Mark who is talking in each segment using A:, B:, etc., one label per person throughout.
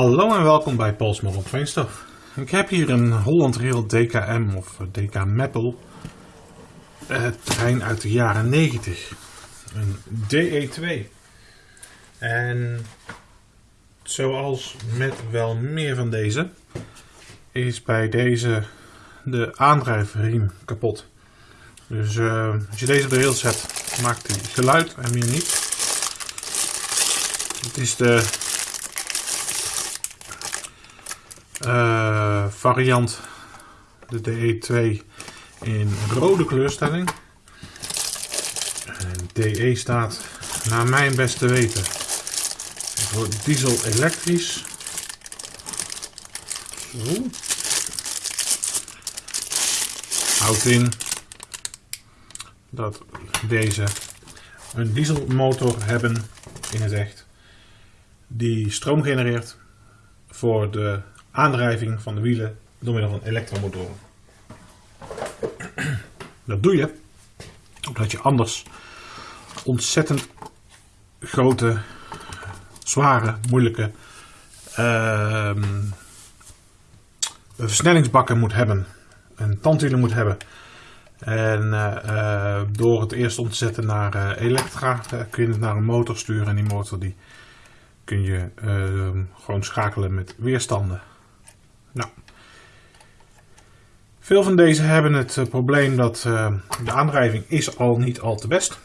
A: Hallo en welkom bij Paul's Train Stuff. Ik heb hier een Holland Rail DKM of DK Maple uh, trein uit de jaren 90. Een DE2. En zoals met wel meer van deze is bij deze de aandrijfriem kapot. Dus uh, als je deze op de rails zet maakt hij geluid en meer niet. Het is de uh, variant, de DE2 in rode kleurstelling. En DE staat naar mijn beste weten voor diesel elektrisch. Zo. Houdt in dat deze een dieselmotor hebben in het echt die stroom genereert voor de aandrijving van de wielen door middel van elektromotoren. Dat doe je omdat je anders ontzettend grote, zware, moeilijke uh, versnellingsbakken moet hebben. Een tandwielen moet hebben. En uh, door het eerst om te zetten naar uh, elektra kun je het naar een motor sturen. En die motor die kun je ehm, gewoon schakelen met weerstanden. Nou, veel van deze hebben het uh, probleem dat uh, de aandrijving is al niet al te best.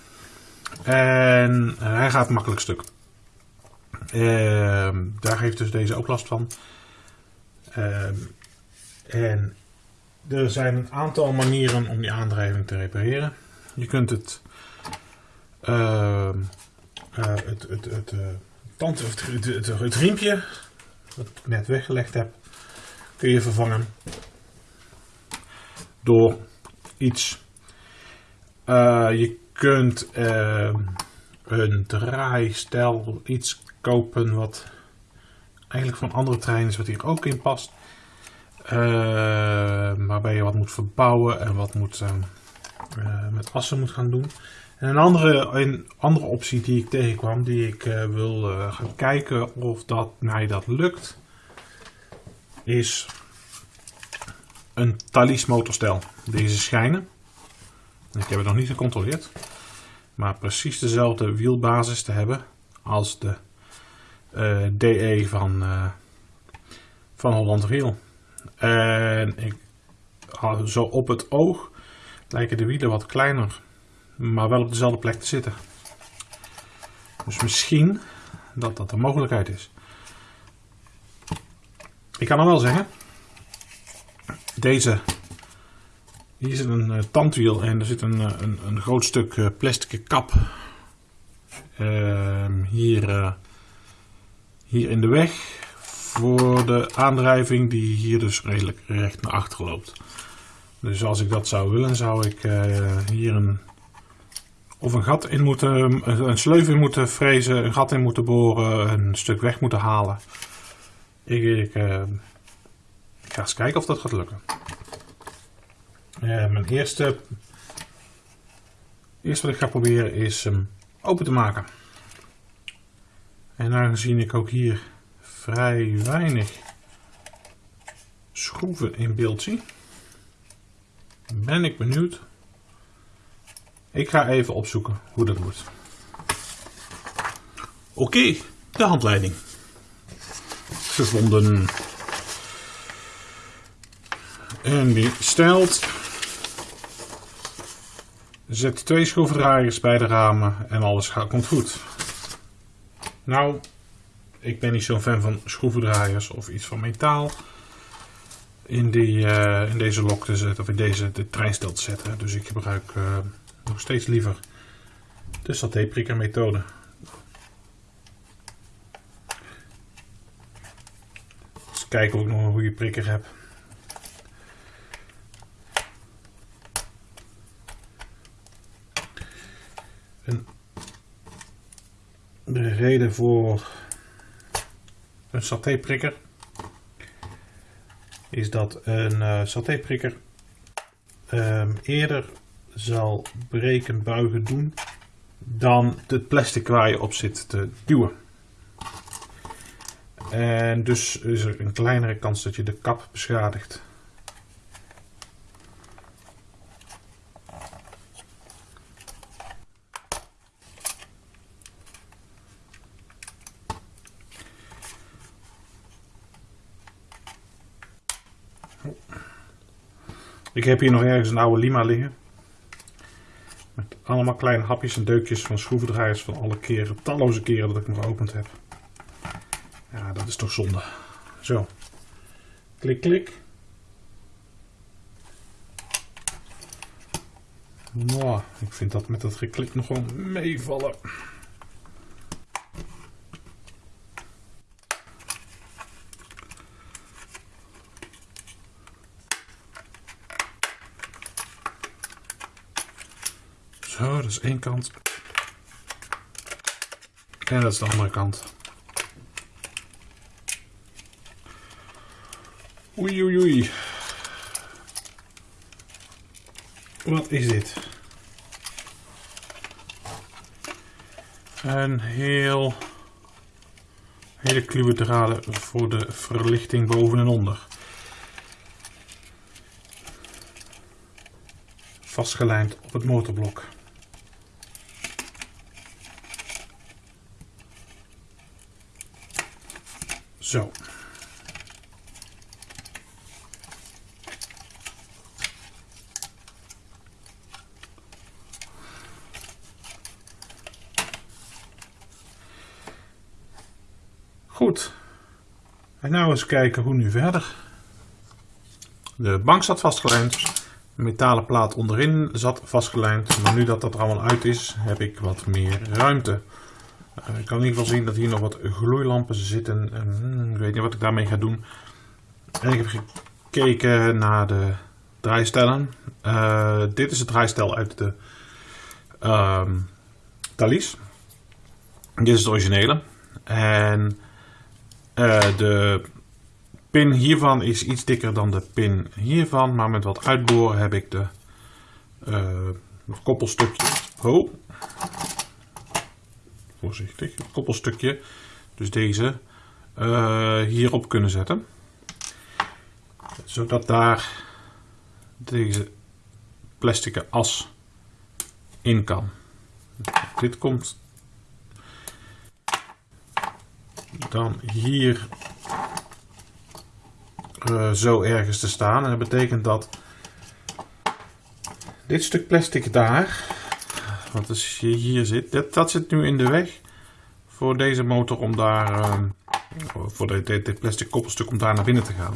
A: En uh, hij gaat makkelijk stuk. Ehm, daar heeft dus deze ook last van. Ehm, en er zijn een aantal manieren om die aandrijving te repareren. Je kunt het, het, het, het, tand, het, het, het, het riempje, wat ik net weggelegd heb, kun je vervangen door iets. Uh, je kunt uh, een draaistel, iets kopen wat eigenlijk van andere treinen is, wat hier ook in past. Uh, waarbij je wat moet verbouwen en wat moet, met assen moet gaan doen. En een andere, een andere optie die ik tegenkwam, die ik wil gaan kijken of dat mij dat lukt is een Thalys motorstel. Deze schijnen, ik heb het nog niet gecontroleerd, maar precies dezelfde wielbasis te hebben als de eh, DE van, uh, van Holland Rail. En ik, zo op het oog lijken de wielen wat kleiner, maar wel op dezelfde plek te zitten. Dus misschien dat dat een mogelijkheid is. Ik kan dan wel zeggen, deze, hier zit een uh, tandwiel en er zit een, uh, een, een, groot stuk uh, plastic kap ehm, hier, hier in de weg voor de aandrijving die hier dus redelijk recht naar achter loopt. Dus als ik dat zou willen, zou ik hier een, of een gat in moeten, een sleuf in moeten frezen, een gat in moeten boren, een stuk weg moeten halen. Ik, uh, ik, ga eens kijken of dat gaat lukken. Uh, mijn eerste, eerste wat ik ga proberen is hem open te maken. En aangezien ik ook hier vrij weinig schroeven in beeld zie, ben ik benieuwd. Ik ga even opzoeken hoe dat moet. Oké, de handleiding gevonden. En die stelt. Zet twee schroevendraaiers bij de ramen en alles gaat, komt goed. Nou, ik ben niet zo'n fan van schroevendraaiers of iets van metaal in, die, uh, in deze lok te zetten of in deze de treinstel te zetten. Dus ik gebruik uh, nog steeds liever de satéprikker methode. Kijken of ik nog een goede prikker heb. de reden voor een satéprikker is dat een uh, satéprikker um, eerder zal breken, buigen doen dan het plastic waar je op zit te duwen. En dus is er een kleinere kans dat je de kap beschadigt. Ik heb hier nog ergens een oude lima liggen. Met allemaal kleine hapjes en deukjes van schroevendraaiers van alle keren, talloze keren dat ik hem geopend heb. Dat is toch zonde. Zo. Klik, klik. Nou, ik vind dat met dat geklik nog wel meevallen. Zo, dat is één kant. En dat is de andere kant. Oei, oei, oei. Wat is dit? Een heel... Hele kluwe voor de verlichting boven en onder. Vastgelijmd op het motorblok. Zo. Goed. En nou eens kijken hoe nu verder. De bank zat vastgelijmd. De metalen plaat onderin zat vastgelijmd. Maar nu dat dat er allemaal uit is, heb ik wat meer ruimte. Uh, ik kan in ieder geval zien dat hier nog wat gloeilampen zitten. Uh, ik weet niet wat ik daarmee ga doen. En ik heb gekeken naar de draaistellen. Uh, dit is het draaistel uit de ehm, Thalys. Dit is het originele. En uh, de pin hiervan is iets dikker dan de pin hiervan, maar met wat uitboren heb ik de uh, koppelstukje. Oh. Voorzichtig, het koppelstukje. Dus deze uh, hierop kunnen zetten. Zodat daar deze plastic as in kan. Dit komt dan hier uh, zo ergens te staan. En dat betekent dat dit stuk plastic daar, wat je hier zit, dat, dat zit nu in de weg voor deze motor om daar, uh, voor dit, dit plastic koppelstuk om daar naar binnen te gaan.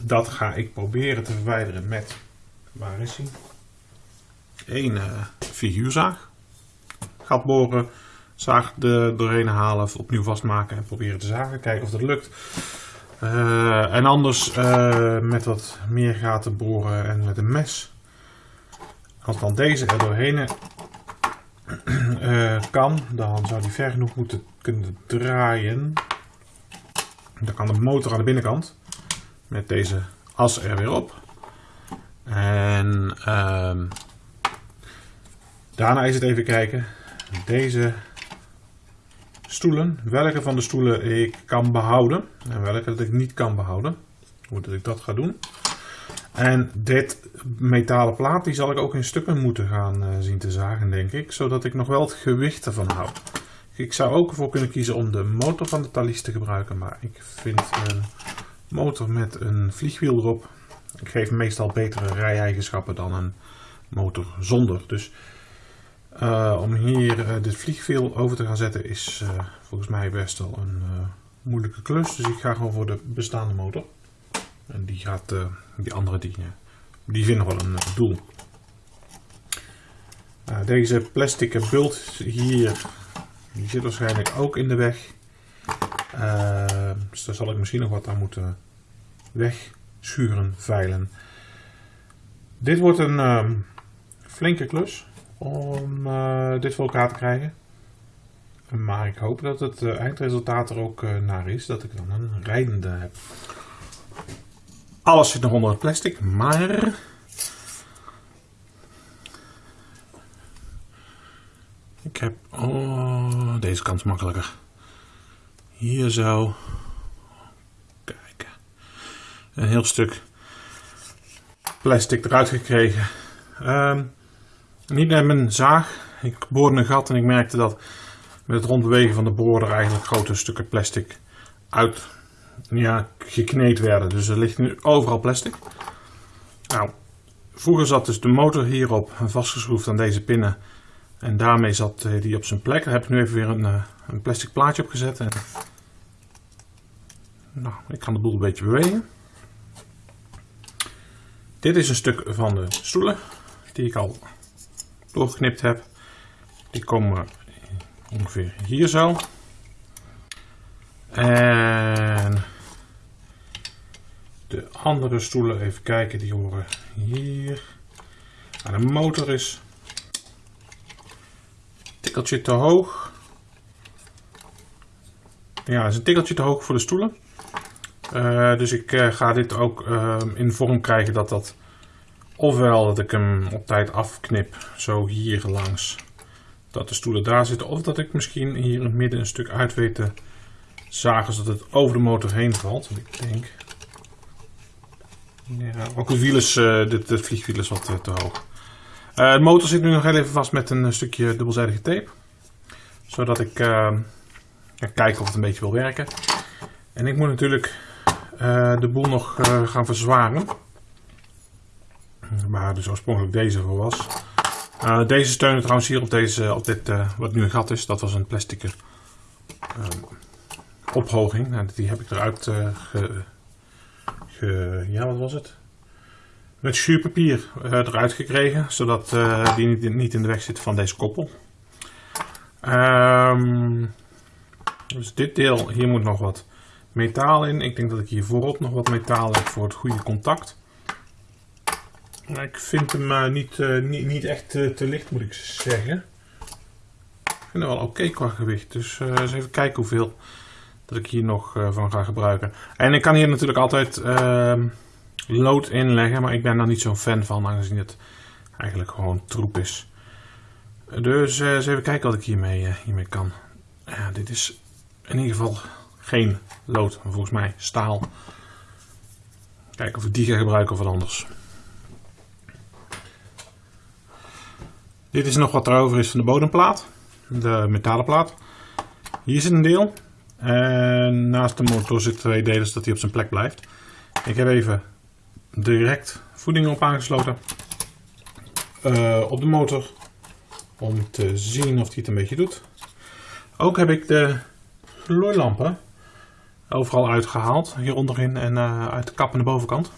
A: Dat ga ik proberen te verwijderen met, waar is hij? Een uh, figuurzaag. Gat boren, zaag er doorheen halen, opnieuw vastmaken en proberen te zagen. Kijken of dat lukt. Uh, en anders uh, met wat meer gaten boren en met een mes. Als dan deze er doorheen uh, kan, dan zou die ver genoeg moeten kunnen draaien. Dan kan de motor aan de binnenkant met deze as er weer op. En ehm, daarna is het even kijken. Deze stoelen. Welke van de stoelen ik kan behouden en welke dat ik niet kan behouden. Hoe dat ik dat ga doen. En dit metalen plaat die zal ik ook in stukken moeten gaan uh, zien te zagen denk ik. Zodat ik nog wel het gewicht ervan hou. Ik zou ook ervoor kunnen kiezen om de motor van de Thalys te gebruiken. Maar ik vind een motor met een vliegwiel erop. Ik geef meestal betere rij-eigenschappen dan een motor zonder. Dus uh, om hier uh, dit vliegwiel over te gaan zetten is uh, volgens mij best wel een moeilijke klus. Dus ik ga gewoon voor de bestaande motor. En die gaat, die andere die, die vinden wel een doel. deze plastic bult hier, die zit waarschijnlijk ook in de weg. dus daar zal ik misschien nog wat aan moeten wegschuren, veilen. Dit wordt een flinke klus om uh, dit voor elkaar te krijgen. Maar ik hoop dat het uh, eindresultaat er ook uh, naar is, dat ik dan een rijdende heb. Alles zit nog onder het plastic, maar... Ik heb... Oh, deze kant makkelijker. hier zo. Kijken. Een heel stuk plastic eruit gekregen. Um, niet met mijn zaag. Ik boorde een gat en ik merkte dat met het rondbewegen van de boor er eigenlijk grote stukken plastic uit ja, gekneed werden. Dus er ligt nu overal plastic. Nou, vroeger zat dus de motor hierop vastgeschroefd aan deze pinnen. En daarmee zat eh, die op zijn plek. Daar heb ik nu even weer een, eh, een plastic plaatje op gezet. Nou, ik kan de boel een beetje bewegen. Dit is een stuk van de stoelen die ik al doorgeknipt heb. Die komen ongeveer hier zo. En de andere stoelen, even kijken, die horen hier. Nou, de motor is een tikkeltje te hoog. Ja, is een tikkeltje te hoog voor de stoelen. Uh, dus ik uh, ga dit ook uh, in vorm krijgen dat dat ofwel dat ik hem op tijd afknip, zo hier langs, dat de stoelen daar zitten, of dat ik misschien hier in het midden een stuk uit weet te zagen zodat het over de motor heen valt. Ik denk, ja, ook het is, dit, dit vliegwiel is wat te hoog. de motor zit nu nog even vast met een stukje dubbelzijdige tape, zodat ik ga kijken of het een beetje wil werken. En ik moet natuurlijk uh, de boel nog uh, gaan verzwaren. Waar dus oorspronkelijk deze voor was. Uh, deze steunen trouwens hier op, deze, op dit, wat nu een gat is. Dat was een plastic ophoging. Nou, die heb ik eruit ge, ge, Ja, wat was het? Met schuurpapier eruit gekregen. Zodat die niet, niet, in de weg zit van deze koppel. Um, dus dit deel, hier moet nog wat metaal in. Ik denk dat ik hier voorop nog wat metaal heb voor het goede contact. Ik vind hem uh, niet, uh, niet, echt te licht moet ik zeggen. Ik vind hem wel oké qua gewicht. Dus eens even kijken hoeveel dat ik hier nog van ga gebruiken. En ik kan hier natuurlijk altijd ehm, lood inleggen. Maar ik ben daar niet zo'n fan van aangezien het eigenlijk gewoon troep is. Dus eens even kijken wat ik hiermee, hiermee kan. Dit is in ieder geval geen lood, volgens mij staal. Kijken of ik die ga gebruiken of wat anders. Dit is nog wat er over is van de bodemplaat. De metalen plaat. Hier zit een deel. En naast de motor zitten twee delen zodat hij op zijn plek blijft. Ik heb even direct voeding op aangesloten. Uh, op de motor. Om te zien of hij het een beetje doet. Ook heb ik de gloeilampen overal uitgehaald. Hier onderin en uh, uit de kap aan de bovenkant.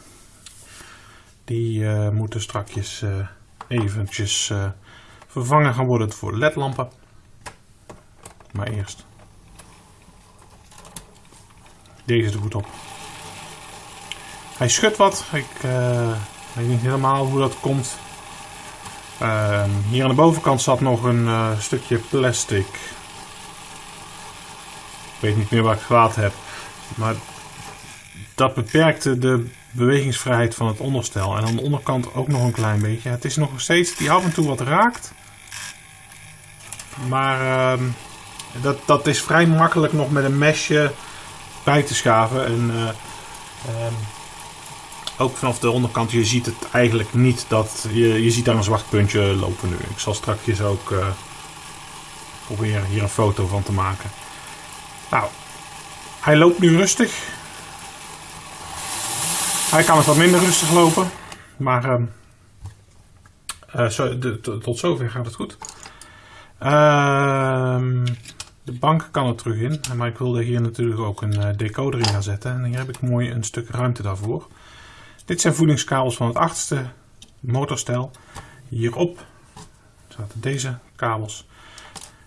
A: Die uh, moeten strakjes eventjes vervangen gaan worden voor ledlampen. Maar eerst deze er goed op. Hij schudt wat. Ik weet niet helemaal hoe dat komt. Ehm, hier aan de bovenkant zat nog een stukje plastic. Ik weet niet meer waar ik gehad heb. Maar dat beperkte de bewegingsvrijheid van het onderstel. En aan de onderkant ook nog een klein beetje. Het is nog steeds die af en toe wat raakt. Maar uh, dat, dat is vrij makkelijk nog met een mesje bij te schaven. En uh, uh, ook vanaf de onderkant, je ziet het eigenlijk niet dat... Je, je ziet daar een zwart puntje lopen nu. Ik zal straks ook uh, proberen hier een foto van te maken. Nou, hij loopt nu rustig. Hij kan het wat minder rustig lopen. Maar zo, de, tot zover gaat het goed. Uh, de bank kan er terug in. Maar ik wilde hier natuurlijk ook een uh, decoder in gaan zetten. En hier heb ik mooi een stuk ruimte daarvoor. Dit zijn voedingskabels van het achterste motorstel. Hierop zaten deze kabels.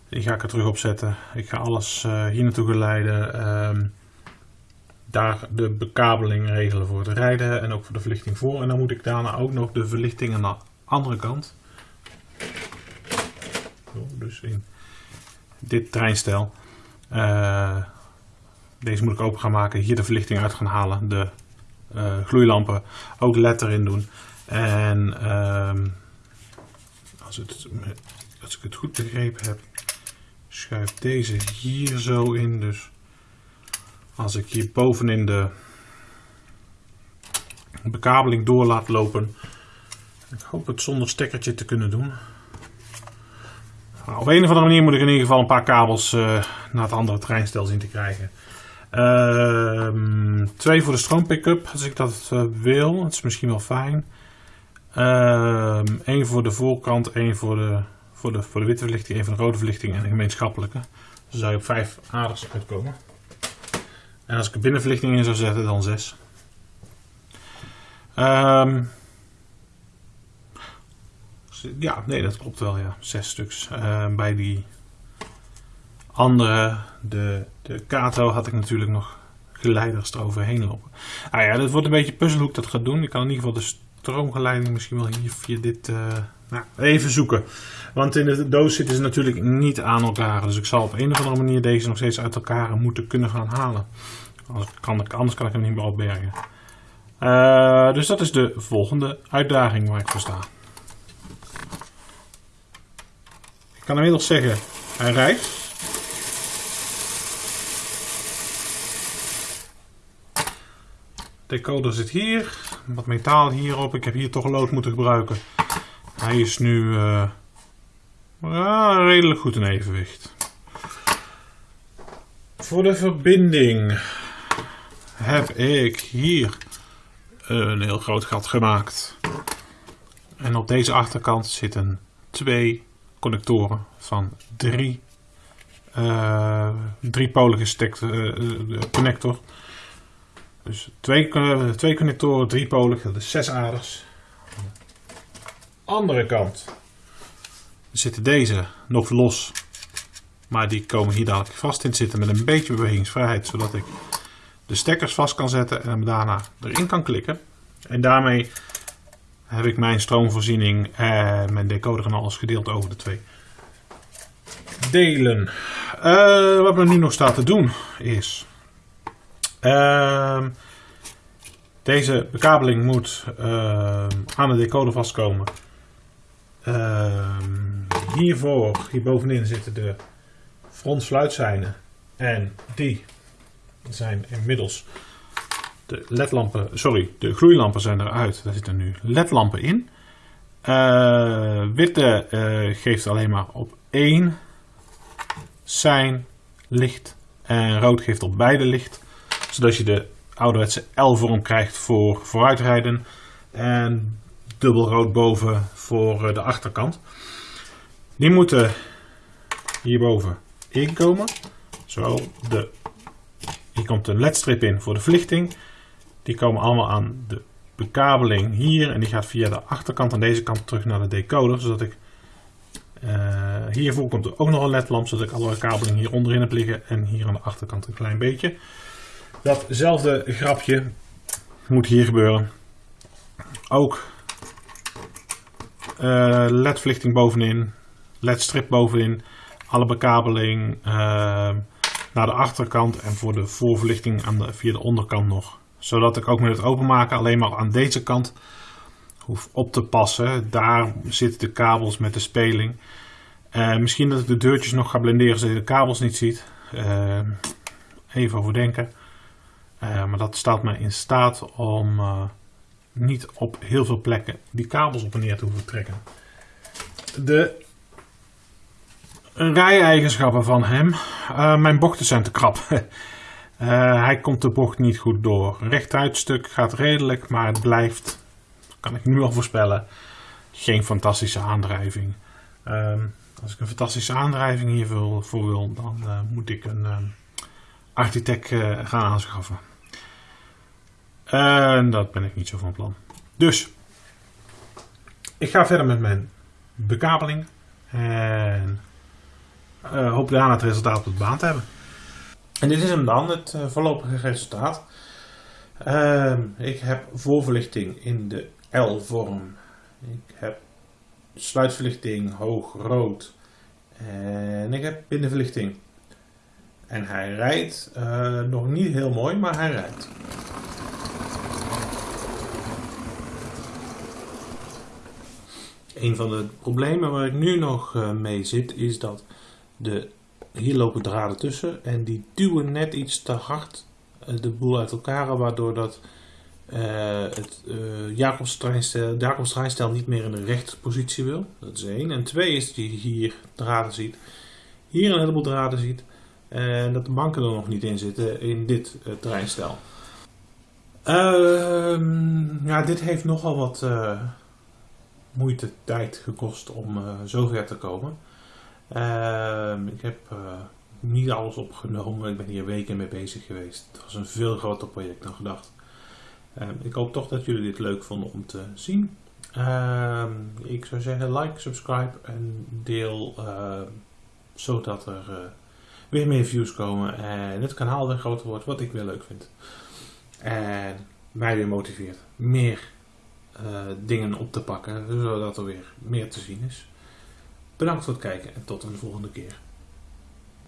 A: Die ga ik er terug op zetten. Ik ga alles uh, hier naartoe geleiden. Uh, daar de bekabeling regelen voor het rijden en ook voor de verlichting voor. En dan moet ik daarna ook nog de verlichting aan de andere kant. Dus in dit treinstel. Uh, deze moet ik open gaan maken. Hier de verlichting uit gaan halen. De uh, gloeilampen ook led erin doen. En uh, als, het, als ik het goed begrepen heb, schuif deze hier zo in. Dus Als ik hier bovenin de bekabeling door laat lopen. Ik hoop het zonder stekkertje te kunnen doen. Nou, op een of andere manier moet ik in ieder geval een paar kabels uh, naar het andere treinstel zien te krijgen. Uh, twee voor de stroompickup, als ik dat uh, wil. Dat is misschien wel fijn. Eén ehm, voor de voorkant, één voor de, voor, de, voor de witte verlichting, één voor de rode verlichting en een gemeenschappelijke. Dan zou je op vijf aders uitkomen. En als ik er binnenverlichting in zou zetten, dan zes. Um, ja, nee, dat klopt wel, ja. Zes stuks. Uh, bij die andere, de, de Kato, had ik natuurlijk nog geleiders eroverheen lopen. Ah ja, dat wordt een beetje puzzel hoe ik dat ga doen. Ik kan in ieder geval de stroomgeleiding misschien wel hier via dit... Uh, nou, even zoeken. Want in de doos zitten ze natuurlijk niet aan elkaar. Dus ik zal op een of andere manier deze nog steeds uit elkaar moeten kunnen gaan halen. Anders kan ik, anders kan ik hem niet meer opbergen. Uh, dus dat is de volgende uitdaging waar ik voor sta. Ik kan inmiddels zeggen, hij rijdt. Decoder zit hier, wat metaal hierop. Ik heb hier toch lood moeten gebruiken. Hij is nu uh, redelijk goed in evenwicht. Voor de verbinding heb ik hier een heel groot gat gemaakt. En op deze achterkant zitten twee connectoren van drie, uh, driepolige stek, uh, connector. Dus twee, uh, twee connectoren, driepolig, dat is zes aders. Andere kant zitten deze nog los, maar die komen hier dadelijk vast in zitten met een beetje bewegingsvrijheid, zodat ik de stekkers vast kan zetten en hem daarna erin kan klikken. En daarmee heb ik mijn stroomvoorziening en mijn decoder en alles gedeeld over de twee delen. Uh, wat me nu nog staat te doen is... Uh, deze bekabeling moet uh, aan de decoder vastkomen. Ehm, hiervoor, hier bovenin zitten de frontsluitzijnen. En die zijn inmiddels de ledlampen, sorry, de gloeilampen zijn eruit. Daar zitten nu ledlampen in. Uh, witte uh, geeft alleen maar op één zijn licht. En rood geeft op beide licht. Zodat je de ouderwetse L-vorm krijgt voor vooruitrijden. En dubbel rood boven voor uh, de achterkant. Die moeten hierboven inkomen. Zo, de hier komt een ledstrip in voor de verlichting. Die komen allemaal aan de bekabeling hier. En die gaat via de achterkant aan deze kant terug naar de decoder. Zodat ik... Uh, hiervoor komt er ook nog een ledlamp. Zodat ik alle kabeling hier onderin heb liggen. En hier aan de achterkant een klein beetje. Datzelfde grapje moet hier gebeuren. Ook uh, ledverlichting bovenin. Ledstrip bovenin. Alle bekabeling. Uh, naar de achterkant en voor de voorverlichting aan de, via de onderkant nog. Zodat ik ook met het openmaken alleen maar aan deze kant hoef op te passen. Daar zitten de kabels met de speling. Uh, misschien dat ik de deurtjes nog ga blenderen zodat je de kabels niet ziet. Uh, even overdenken. Uh, maar dat staat mij in staat om niet op heel veel plekken die kabels op en neer te hoeven trekken. De rij-eigenschappen van hem. Mijn bochten zijn te krap. uh, hij komt de bocht niet goed door. Rechtuitstuk gaat redelijk, maar het blijft, kan ik nu al voorspellen, geen fantastische aandrijving. Uh, als ik een fantastische aandrijving hiervoor voor wil, dan uh, moet ik een architect gaan aanschaffen. En dat ben ik niet zo van plan. Dus, ik ga verder met mijn bekabeling. En hoop daarna het resultaat op de baan te hebben. En dit is hem dan, het uh, voorlopige resultaat. Uh, ik heb voorverlichting in de L-vorm. Ik heb sluitverlichting hoog rood. En ik heb binnenverlichting. En hij rijdt uh, nog niet heel mooi, maar hij rijdt. Een van de problemen waar ik nu nog mee zit is dat de, hier lopen draden tussen en die duwen net iets te hard de boel uit elkaar, waardoor dat uh, het uh, Jacobs treinstel niet meer in de rechterpositie wil. Dat is één. En twee is dat je hier draden ziet. Hier een heleboel draden ziet. En dat de banken er nog niet in zitten in dit uh, treinstel. Ehm, ja, dit heeft nogal wat moeite, tijd gekost om zover te komen. Ehm, ik heb niet alles opgenomen. Ik ben hier weken mee bezig geweest. Het was een veel groter project dan gedacht. Ehm, ik hoop toch dat jullie dit leuk vonden om te zien. Ehm, ik zou zeggen like, subscribe en deel uh, zodat er uh, weer meer views komen en het kanaal weer groter wordt, wat ik weer leuk vind. En mij weer motiveert meer dingen op te pakken, zodat er weer meer te zien is. Bedankt voor het kijken en tot een volgende keer.